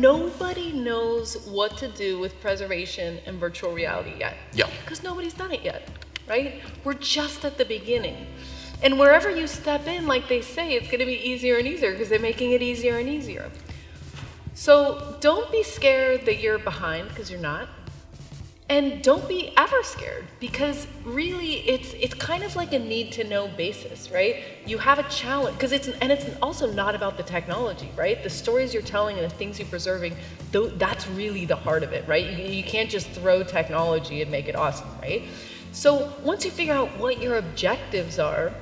nobody knows what to do with preservation and virtual reality yet. Yeah. Because nobody's done it yet, right? We're just at the beginning. And wherever you step in, like they say, it's going to be easier and easier because they're making it easier and easier. So don't be scared that you're behind because you're not. And don't be ever scared because really it's it's kind of like a need to know basis, right? You have a challenge because it's and it's also not about the technology, right? The stories you're telling and the things you're preserving, that's really the heart of it, right? You, you can't just throw technology and make it awesome, right? So once you figure out what your objectives are,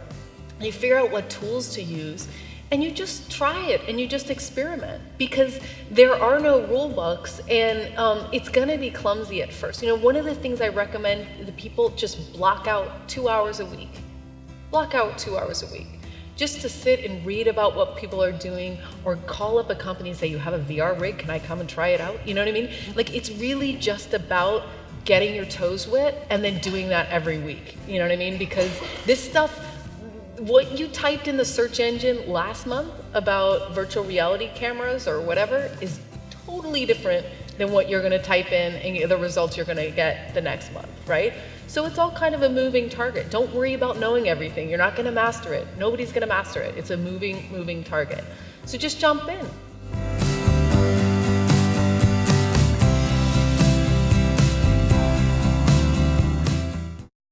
you figure out what tools to use, and you just try it and you just experiment because there are no rule books and um, it's going to be clumsy at first. You know, one of the things I recommend the people just block out two hours a week. Block out two hours a week just to sit and read about what people are doing or call up a company and say, you have a VR rig, can I come and try it out? You know what I mean? Like it's really just about getting your toes wet and then doing that every week. You know what I mean? Because this stuff, what you typed in the search engine last month about virtual reality cameras or whatever is totally different than what you're going to type in and the results you're going to get the next month, right? So it's all kind of a moving target. Don't worry about knowing everything. You're not going to master it. Nobody's going to master it. It's a moving, moving target. So just jump in.